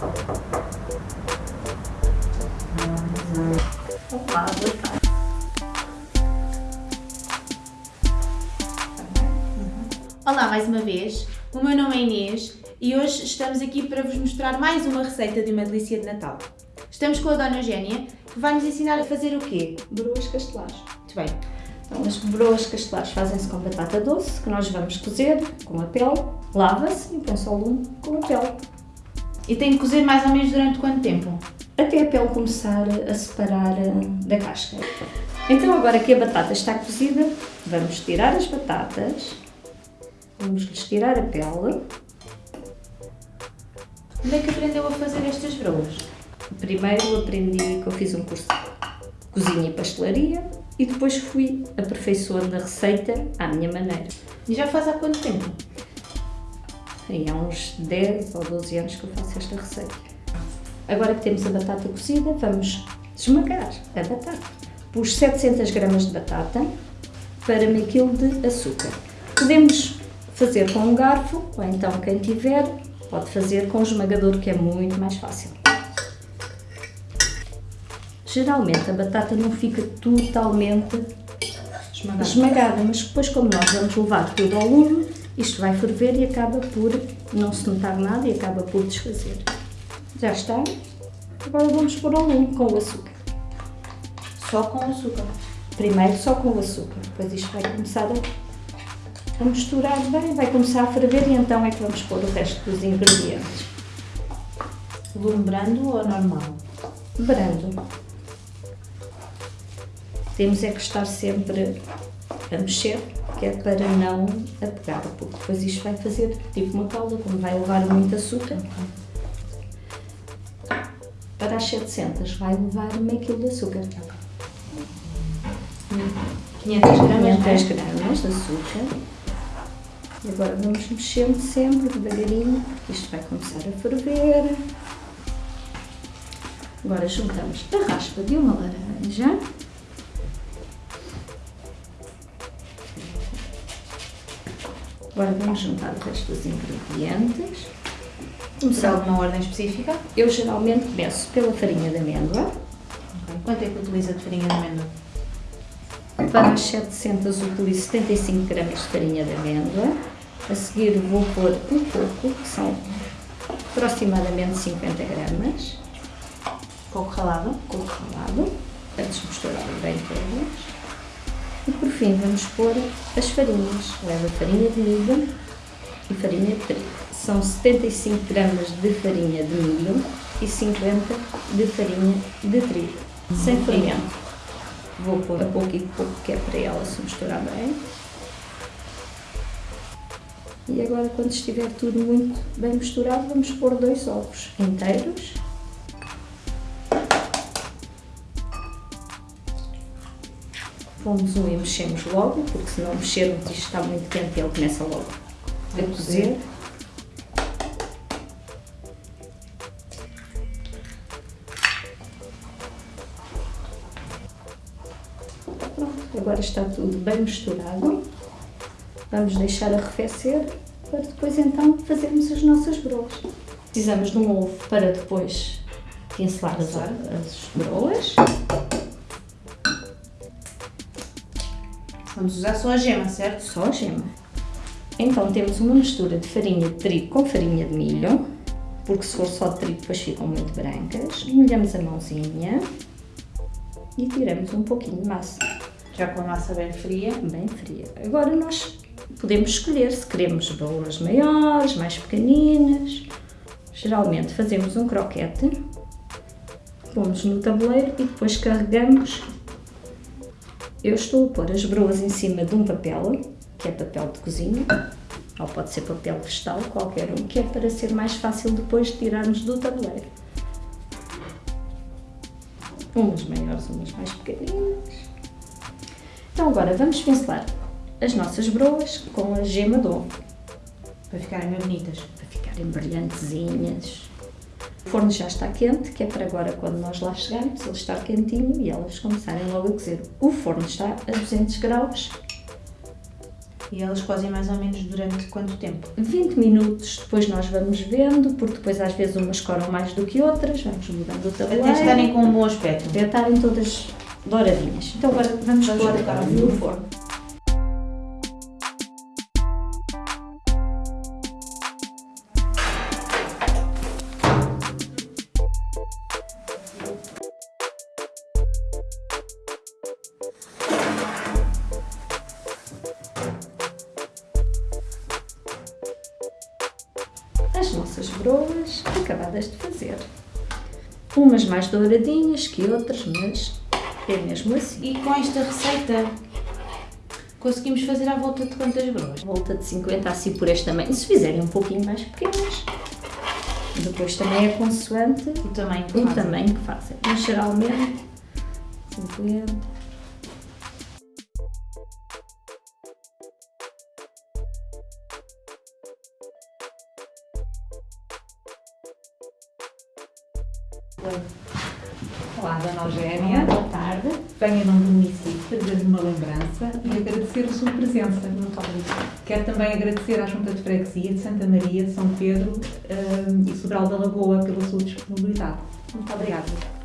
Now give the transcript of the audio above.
Olá, boa tarde. Olá mais uma vez, o meu nome é Inês e hoje estamos aqui para vos mostrar mais uma receita de uma delícia de Natal. Estamos com a Dona Eugénia, que vai nos ensinar a fazer o quê? Broas castelares. Muito bem. Então, as broas castelares fazem-se com batata doce, que nós vamos cozer com a pele, lava-se e põe-se ao lume com a pele. E tem que cozer mais ou menos durante quanto tempo? Até a pele começar a separar eh, da casca. Então, agora que a batata está cozida, vamos tirar as batatas, vamos lhes tirar a pele. Onde é que aprendeu a fazer estas broas? Primeiro aprendi que eu fiz um curso de cozinha e pastelaria e depois fui aperfeiçoando a receita à minha maneira. E já faz há quanto tempo? E há uns 10 ou 12 anos que eu faço esta receita. Agora que temos a batata cozida, vamos esmagar a batata. Pus 700 gramas de batata para meio quilo de açúcar. Podemos fazer com um garfo, ou então quem tiver, pode fazer com um esmagador, que é muito mais fácil. Geralmente a batata não fica totalmente Esmagada. esmagada, mas depois como nós vamos levar tudo ao lume, isto vai ferver e acaba por não se notar nada e acaba por desfazer. Já está. Agora vamos pôr ao lume com o açúcar. Só com açúcar. Primeiro só com o açúcar, depois isto vai começar a, a misturar bem, vai começar a ferver e então é que vamos pôr o resto dos ingredientes. Lume brando ou normal? Brando. Temos é que estar sempre a mexer, que é para não apegar, porque depois isto vai fazer tipo uma calda, como vai levar muito açúcar. Para as 700 vai levar meio quilo de açúcar. 500 gramas, 500 né? gramas de açúcar. E agora vamos mexendo sempre devagarinho, porque isto vai começar a ferver. Agora juntamos a raspa de uma laranja. Agora vamos juntar o resto dos ingredientes. Será alguma ordem específica? Eu geralmente começo pela farinha de amêndoa. Ok. Quanto é que utiliza de farinha de amêndoa? Para as 700 utilizo 75 gramas de farinha de amêndoa. A seguir vou pôr um pouco, que são aproximadamente 50 gramas, Coco ralado. coco ralado, antes de misturar bem todas. E por fim vamos pôr as farinhas. Leva farinha de milho e farinha de trigo. São 75 gramas de farinha de milho e 50 de farinha de trigo, sem fermento. Vou pôr a pouco e pouco, que é para ela se misturar bem. E agora, quando estiver tudo muito bem misturado, vamos pôr dois ovos inteiros. Pomos um e mexemos logo, porque se não mexermos isto está muito quente e ele começa logo a cozer. Pronto, agora está tudo bem misturado. Vamos deixar arrefecer para depois então fazermos as nossas broas. Precisamos de um ovo para depois pincelar as, as broas. Vamos usar só a gema, certo? Só a gema. Então temos uma mistura de farinha de trigo com farinha de milho, porque se for só de trigo depois ficam muito brancas. Molhamos a mãozinha e tiramos um pouquinho de massa, Já com a massa bem fria. bem fria. Agora nós podemos escolher se queremos bolas maiores, mais pequeninas. Geralmente fazemos um croquete, pomos no tabuleiro e depois carregamos. Eu estou a pôr as broas em cima de um papel, que é papel de cozinha, ou pode ser papel vegetal, qualquer um, que é para ser mais fácil depois de tirarmos do tabuleiro. Umas maiores, umas mais pequeninas. Então agora vamos pincelar as nossas broas com a gema de ovo, Para ficarem bonitas. para ficarem brilhantezinhas. O forno já está quente, que é para agora, quando nós lá chegarmos, ele estar quentinho e elas começarem logo a cozer. O forno está a 200 graus. E elas cozem mais ou menos durante quanto tempo? 20 minutos, depois nós vamos vendo, porque depois às vezes umas coram mais do que outras, vamos mudando o tabuleiro. Até estarem com um bom aspecto. Até estarem todas douradinhas. Então agora vamos, Vamos pôr no forno. Broas acabadas de fazer. Umas mais douradinhas que outras, mas é mesmo assim. E com esta receita conseguimos fazer à volta de quantas broas? Volta de 50 assim por este tamanho. Se fizerem um pouquinho mais pequenas, depois também é consoante O tamanho que o fazem. tamanho que fazem. Mas geralmente 50. Olá, Dona Eugénia. Boa tarde. Venho em nome do município fazer-lhe uma lembrança e agradecer a sua presença. Muito obrigada. Quero também agradecer à Junta de Freguesia de Santa Maria, de São Pedro hum, e Sobral da Lagoa pela sua disponibilidade. Muito obrigada.